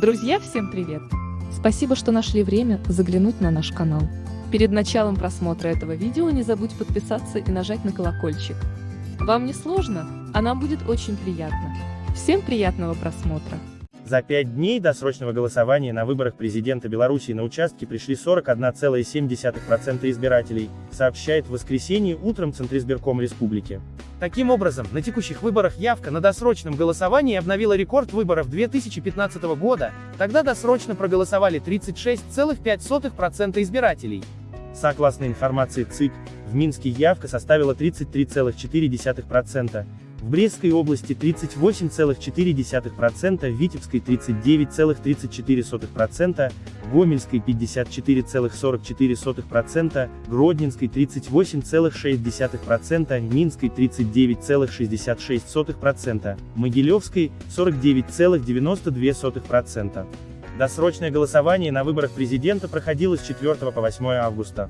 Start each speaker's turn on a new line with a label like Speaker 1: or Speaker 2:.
Speaker 1: Друзья, всем привет! Спасибо, что нашли время заглянуть на наш канал. Перед началом просмотра этого видео не забудь подписаться и нажать на колокольчик. Вам не сложно, а нам будет очень приятно. Всем приятного просмотра!
Speaker 2: За пять дней досрочного голосования на выборах президента Беларуси на участке пришли 41,7% избирателей, сообщает в воскресенье утром Центризбирком Республики. Таким образом, на текущих выборах явка на досрочном голосовании обновила рекорд выборов 2015 года, тогда досрочно проголосовали 36,5% избирателей. Согласно информации ЦИК, в Минске явка составила 33,4%, в Брестской области 38,4%, в Витебской 39,34%, в Гомельской 54,44%, Гродненской 38,6%, Минской 39,66%, Могилевской 49,92%. Досрочное голосование на выборах президента проходило с 4 по 8 августа.